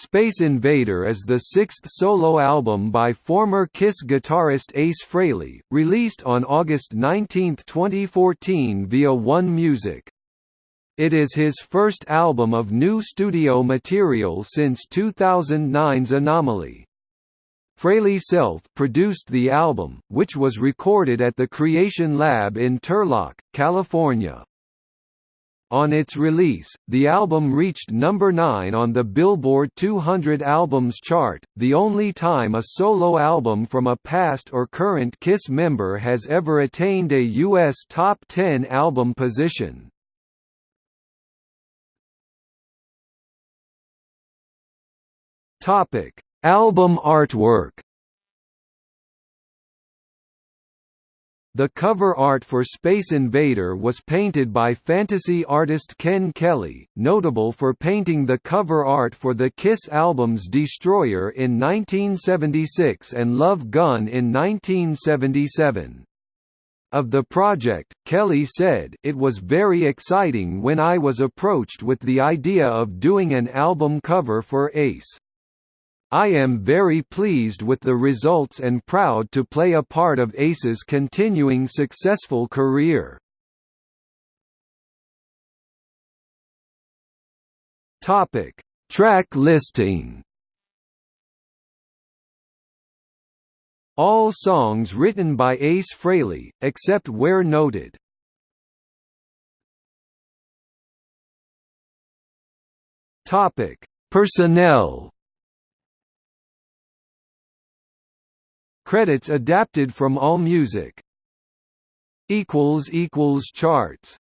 Space Invader is the sixth solo album by former Kiss guitarist Ace Frehley, released on August 19, 2014 via One Music. It is his first album of new studio material since 2009's Anomaly. Frehley self-produced the album, which was recorded at the Creation Lab in Turlock, California. On its release, the album reached number 9 on the Billboard 200 Albums chart, the only time a solo album from a past or current KISS member has ever attained a U.S. top 10 album position. Album artwork. The cover art for Space Invader was painted by fantasy artist Ken Kelly, notable for painting the cover art for the Kiss albums Destroyer in 1976 and Love Gun in 1977. Of the project, Kelly said, It was very exciting when I was approached with the idea of doing an album cover for Ace. I am very pleased with the results and proud to play a part of Ace's continuing successful career. Topic: Track listing. All songs written by Ace Frehley, except where noted. Topic: Personnel. Credits adapted from AllMusic. Charts